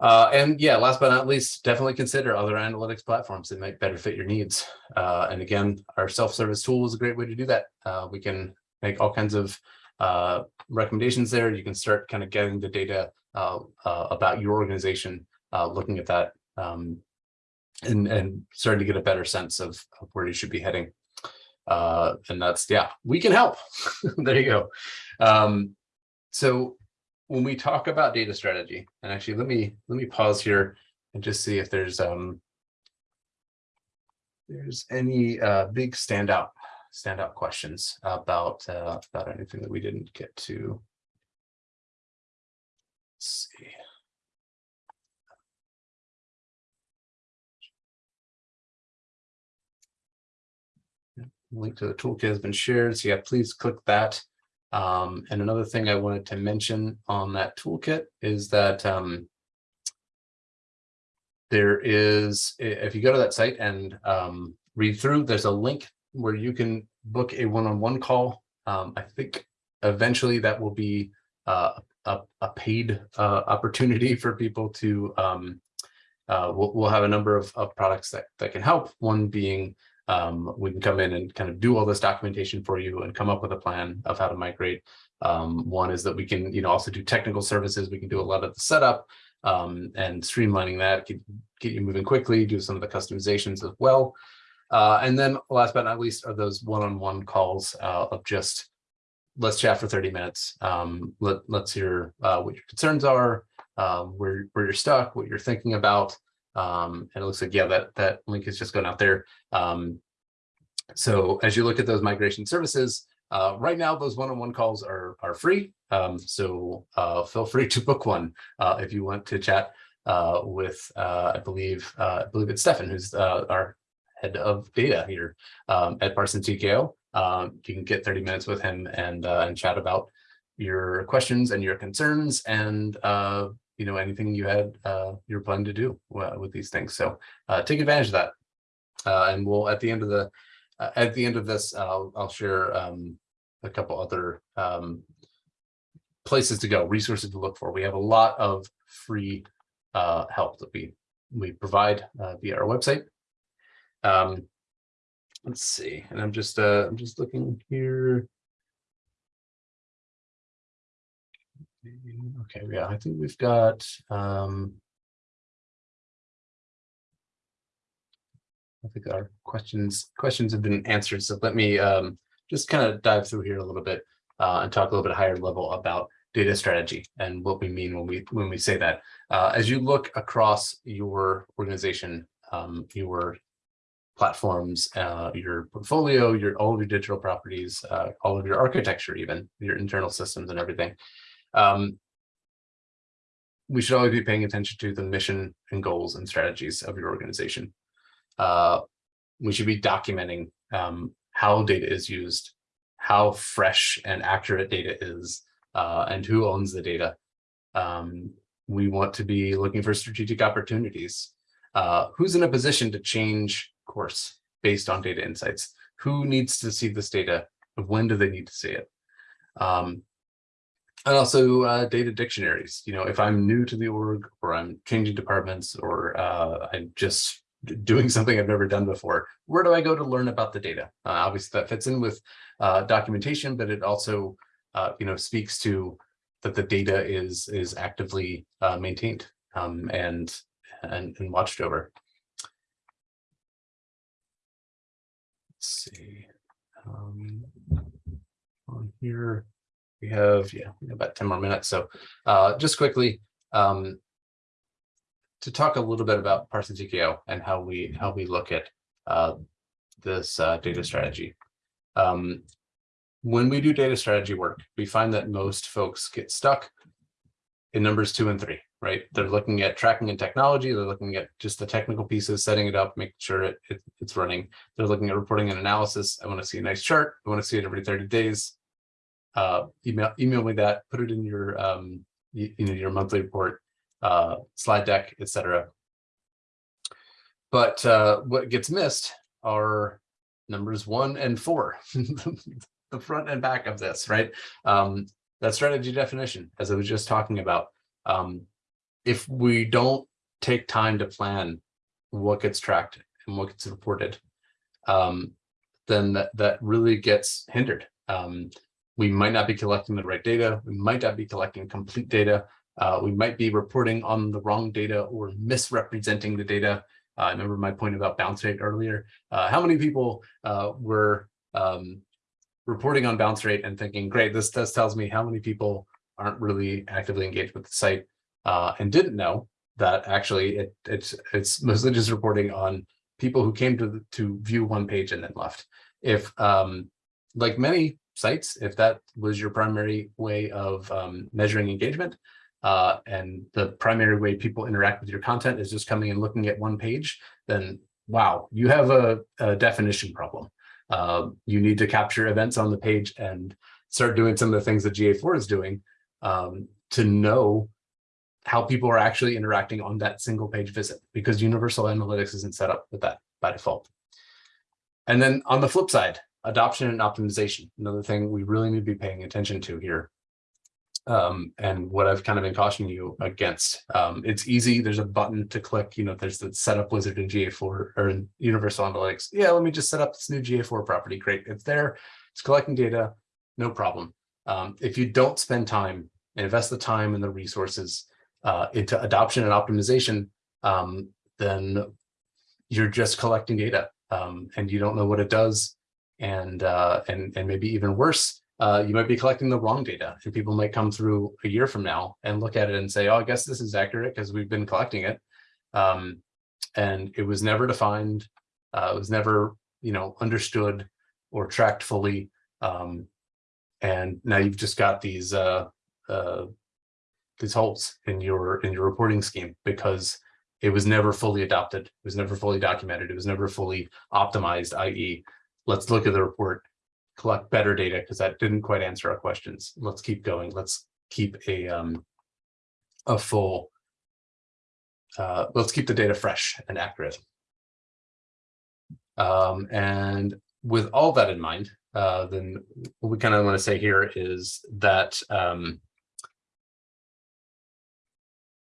Uh, and yeah, last but not least, definitely consider other analytics platforms that might better fit your needs. Uh, and again, our self-service tool is a great way to do that. Uh, we can make all kinds of uh, recommendations there. You can start kind of getting the data uh, uh, about your organization, looking at that um, and, and starting to get a better sense of, of where you should be heading. and that's, yeah, we can help. <laughs> there you go. Um, so when we talk about data strategy, and actually let me let me pause here and just see if there's um there's any uh, big standout standout questions about uh, about anything that we didn't get to. Let's see. Link to the toolkit has been shared. So yeah, please click that. Um, and another thing I wanted to mention on that toolkit is that um, there is, if you go to that site and um, read through, there's a link where you can book a one-on-one -on -one call. Um, I think eventually that will be uh, a, a, paid uh, opportunity for people to, um, uh, we'll, we'll, have a number of, of products that, that can help. One being um, we can come in and kind of do all this documentation for you and come up with a plan of how to migrate. Um, one is that we can, you know, also do technical services. We can do a lot of the setup um, and streamlining that, get, get you moving quickly, do some of the customizations as well. Uh, and then last but not least are those one-on-one -on -one calls uh, of just let's chat for 30 minutes. Um, let, let's hear uh, what your concerns are, uh, where, where you're stuck, what you're thinking about, um, and it looks like, yeah, that, that link is just going out there. Um, so as you look at those migration services, uh, right now, those one-on-one -on -one calls are, are free. Um, so uh, feel free <laughs> to book one uh, if you want to chat uh, with, uh, I believe, uh, I believe it's Stefan, who's our head of data here um, at Parsons TKO. Um, you can get 30 minutes with him and, and chat about your questions and your concerns and you know, anything you had, uh, you were planning to do uh, with these things. So uh, take advantage of that. Uh, and we'll, at the end of the, uh, at the end of this, I'll, I'll share um, a couple other um, places to go, resources to look for. We have a lot of free uh, help that we, we provide via our website. Um, let's see, and I'm just, uh, I'm just looking here. Okay, yeah, I think we've got um I think our questions questions have been answered. So let me um, just kind of dive through here a little bit uh, and talk a little bit higher level about data strategy and what we mean when we when we say that. Uh, as you look across your organization, um, your platforms, uh, your portfolio, your all of your digital properties, uh, all of your architecture, even your internal systems and everything. Um, we should always be paying attention to the mission and goals and strategies of your organization. Uh, we should be documenting um, how data is used, how fresh and accurate data is, uh, and who owns the data. Um, we want to be looking for strategic opportunities. Uh, who's in a position to change course based on data insights? Who needs to see this data? When do they need to see it? Um, and also uh, data dictionaries. You know, if I'm new to the org or I'm changing departments or uh, I just doing something I've never done before. Where do I go to learn about the data? Uh, obviously, that fits in with uh, documentation, but it also, uh, you know, speaks to that the data is is actively uh, maintained um, and, and and watched over. See. Um, on here, we have yeah about ten more minutes. So uh, just quickly. Um, to talk a little bit about Parsons TKO and how we how we look at uh, this uh, data strategy. Um, when we do data strategy work, we find that most folks get stuck in numbers two and three, right? They're looking at tracking and technology. They're looking at just the technical pieces, setting it up, making sure it, it it's running. They're looking at reporting and analysis. I want to see a nice chart. I want to see it every 30 days. Uh, email email me that. Put it in your um, you, you know your monthly report uh, slide deck, etc. But uh, what gets missed are numbers one and four, <laughs> the front and back of this, right? Um, that strategy definition, as I was just talking about. Um, if we don't take time to plan what gets tracked and what gets reported, um, then that, that really gets hindered. Um, we might not be collecting the right data. We might not be collecting complete data. Uh, we might be reporting on the wrong data or misrepresenting the data. Uh, I remember my point about bounce rate earlier. Uh, how many people uh, were um, reporting on bounce rate and thinking, great, this test tells me how many people aren't really actively engaged with the site uh, and didn't know that actually it, it's it's mostly just reporting on people who came to to view one page and then left. If um, like many sites, if that was your primary way of um, measuring engagement, uh, and the primary way people interact with your content is just coming and looking at one page, then wow, you have a, a definition problem. Uh, you need to capture events on the page and start doing some of the things that GA4 is doing um, to know how people are actually interacting on that single page visit because universal analytics isn't set up with that by default. And then on the flip side, adoption and optimization, another thing we really need to be paying attention to here um, and what I've kind of been cautioning you against. Um, it's easy. There's a button to click. You know, there's the setup wizard in GA4 or in Universal Analytics. Yeah, let me just set up this new GA4 property. Great. It's there. It's collecting data. No problem. Um, if you don't spend time, and invest the time and the resources uh, into adoption and optimization, um, then you're just collecting data um, and you don't know what it does. And, uh, and, and maybe even worse, uh, you might be collecting the wrong data and people might come through a year from now and look at it and say, oh, I guess this is accurate because we've been collecting it. Um, and it was never defined. Uh, it was never, you know, understood or tracked fully. Um, and now you've just got these uh, holes in your in your reporting scheme because it was never fully adopted. It was never fully documented. It was never fully optimized, i.e. let's look at the report collect better data because that didn't quite answer our questions. Let's keep going. Let's keep a um, a full. Uh, let's keep the data fresh and accurate. Um, and with all that in mind, uh, then what we kind of want to say here is that um,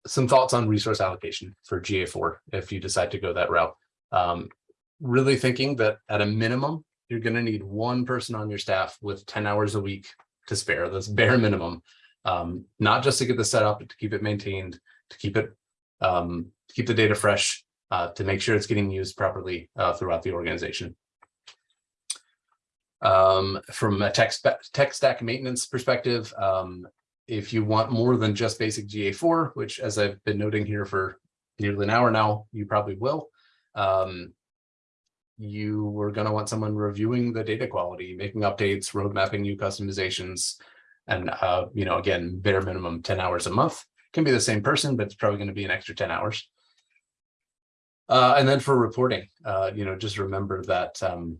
some thoughts on resource allocation for GA4 if you decide to go that route. Um, really thinking that at a minimum, you're going to need one person on your staff with 10 hours a week to spare. That's bare minimum, um, not just to get the set up, but to keep it maintained, to keep it, um, to keep the data fresh, uh, to make sure it's getting used properly uh, throughout the organization. Um, from a tech, tech stack maintenance perspective, um, if you want more than just basic GA4, which as I've been noting here for nearly an hour now, you probably will. Um, you were going to want someone reviewing the data quality, making updates, road mapping new customizations, and uh, you know, again, bare minimum 10 hours a month. Can be the same person, but it's probably going to be an extra 10 hours. Uh, and then for reporting, uh, you know, just remember that um,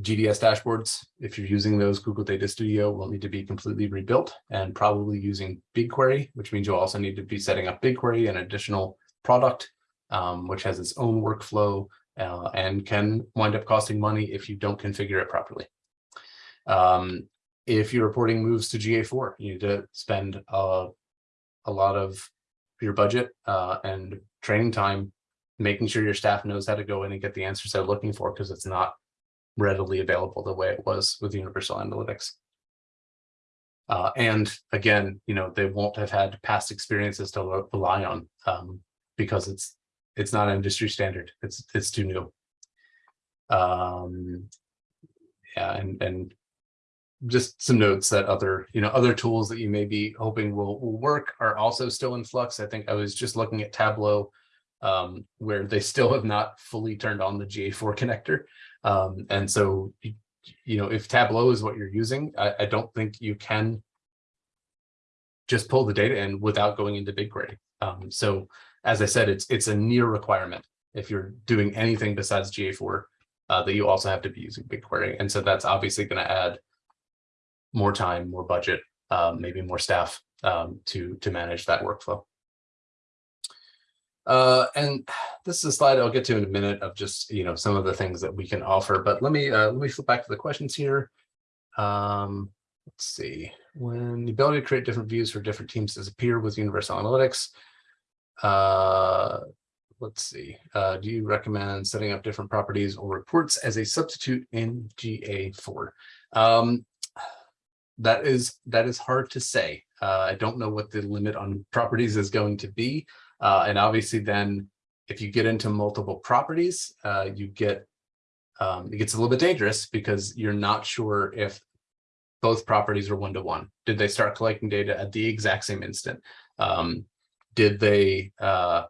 GDS dashboards, if you're using those, Google Data Studio will need to be completely rebuilt and probably using BigQuery, which means you'll also need to be setting up BigQuery, an additional product, um, which has its own workflow uh, and can wind up costing money if you don't configure it properly. Um, if your reporting moves to GA4, you need to spend a, a lot of your budget uh, and training time making sure your staff knows how to go in and get the answers they're looking for because it's not readily available the way it was with universal analytics. Uh, and again, you know, they won't have had past experiences to rely on um, because it's it's not an industry standard. It's it's too new. Um, yeah, and and just some notes that other you know other tools that you may be hoping will will work are also still in flux. I think I was just looking at Tableau, um, where they still have not fully turned on the GA4 <laughs> connector, um, and so you know, if Tableau is what you're using, I, I don't think you can just pull the data in without going into BigQuery. Um, so as I said, it's it's a near requirement if you're doing anything besides GA4 uh, that you also have to be using BigQuery. And so that's obviously going to add more time, more budget, um, maybe more staff um, to to manage that workflow. Uh, and this is a slide I'll get to in a minute of just, you know, some of the things that we can offer, but let me, uh, let me flip back to the questions here. Um, let's see, when the ability to create different views for different teams disappear with Universal Analytics, uh, let's see, uh, do you recommend setting up different properties or reports as a substitute in GA4? Um, that is that is hard to say. Uh, I don't know what the limit on properties is going to be. Uh, and obviously then if you get into multiple properties, uh, you get, um, it gets a little bit dangerous because you're not sure if both properties are one-to-one. -one. Did they start collecting data at the exact same instant? Um, did they, uh,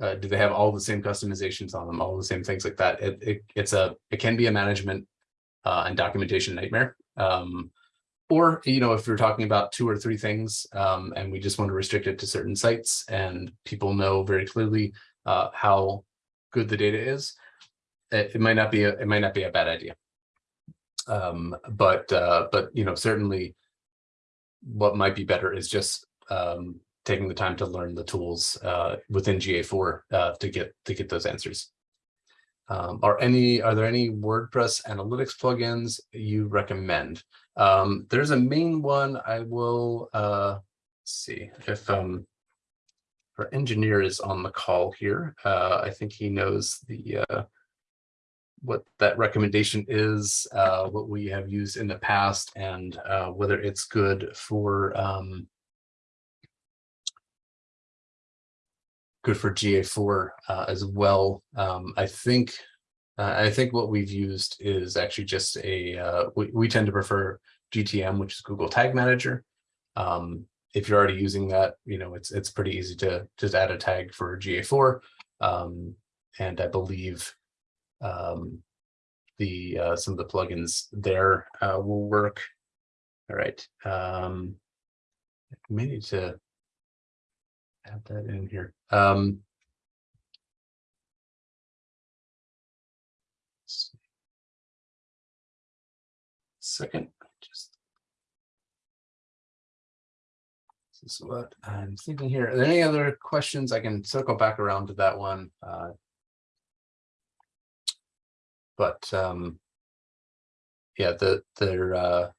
uh, do they have all the same customizations on them, all the same things like that? It, it it's a, it can be a management uh, and documentation nightmare. Um, or, you know, if we're talking about two or three things um, and we just want to restrict it to certain sites and people know very clearly uh, how good the data is, it, it, might not be a, it might not be a bad idea. Um, but, uh, but, you know, certainly what might be better is just um, taking the time to learn the tools uh, within GA4 uh, to get to get those answers. Um, are any are there any WordPress analytics plugins you recommend? Um, there's a main one I will uh, see if um, our engineer is on the call here. Uh, I think he knows the uh, what that recommendation is, uh, what we have used in the past, and uh, whether it's good for um, good for GA4 uh, as well. Um, I think uh, I think what we've used is actually just a, uh, we, we tend to prefer GTM, which is Google Tag Manager. Um, if you're already using that, you know, it's it's pretty easy to just add a tag for GA4. Um, and I believe um, the uh, some of the plugins there uh, will work. All right. Um, I may need to add that in here. Um, second, just this is what I'm thinking here. Are there any other questions? I can circle back around to that one. Uh, but um, yeah, the they're uh,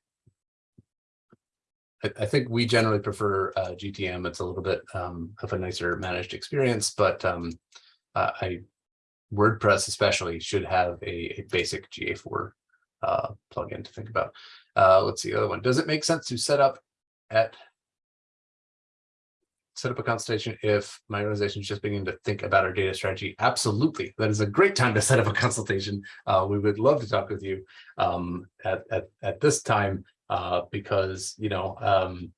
I, I think we generally prefer uh, GTM. It's a little bit um, of a nicer managed experience, but um, uh, I WordPress especially should have a, a basic GA4 uh, plugin to think about. Uh, let's see the other one. Does it make sense to set up at set up a consultation if my organization is just beginning to think about our data strategy? Absolutely. That is a great time to set up a consultation. Uh, we would love to talk with you um, at, at, at this time uh, because, you know, um,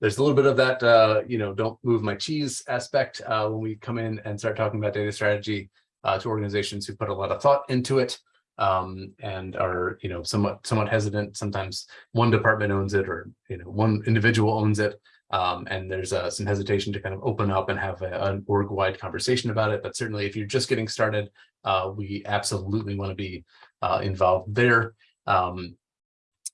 there's a little bit of that, uh, you know, don't move my cheese aspect uh, when we come in and start talking about data strategy uh, to organizations who put a lot of thought into it um, and are, you know, somewhat somewhat hesitant. Sometimes one department owns it or, you know, one individual owns it. Um, and there's uh, some hesitation to kind of open up and have a, an org-wide conversation about it. But certainly if you're just getting started, uh, we absolutely want to be uh, involved there. Um,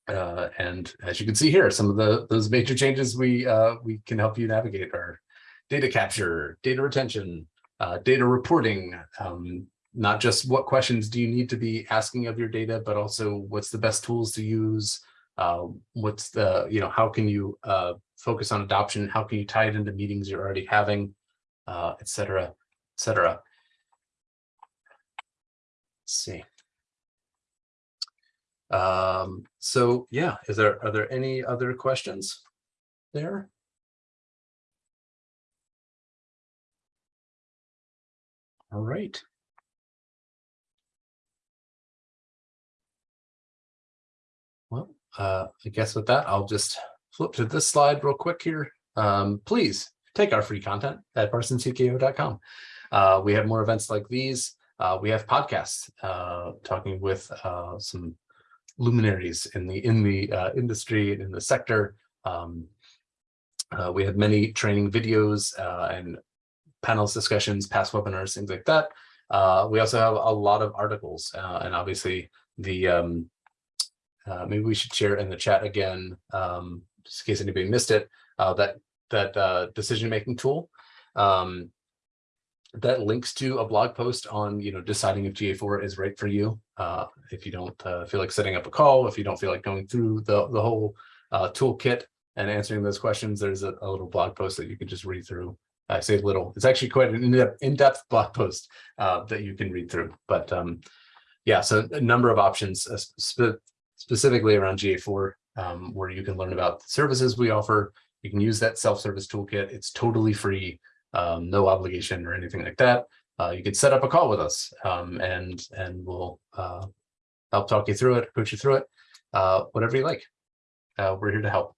uh, and as you can see here, some of the those major changes we uh, we can help you navigate are data capture, data retention, uh, data reporting, um, not just what questions do you need to be asking of your data, but also what's the best tools to use, uh, what's the, you know, how can you uh, focus on adoption, how can you tie it into meetings you're already having, uh, et cetera, et cetera. see. Um, so yeah, is there, are there any other questions there? All right. Uh, I guess with that, I'll just flip to this slide real quick here. Um, please take our free content at parsonstko.com. Uh, we have more events like these. Uh, we have podcasts uh, talking with uh, some luminaries in the in the uh, industry and in the sector. Um, we have many training videos and panels discussions, past webinars, things like that. We also have a lot of articles and obviously the um, uh, maybe we should share it in the chat again, um, just in case anybody missed it, uh, that that uh, decision-making tool um, that links to a blog post on, you know, deciding if GA4 is right for you. Uh, if you don't uh, feel like setting up a call, if you don't feel like going through the, the whole uh, toolkit and answering those questions, there's a, a little blog post that you can just read through. I say little, it's actually quite an in-depth blog post that you can read through. But um, yeah, so a number of options uh, spe specifically around GA4 um, where you can learn about the services we offer. You can use that self-service toolkit. It's totally free, um, no obligation or anything like that. Uh, you can set up a call with us um, and and we'll uh, help talk you through it, coach you through it, uh, whatever you like. Uh, we're here to help.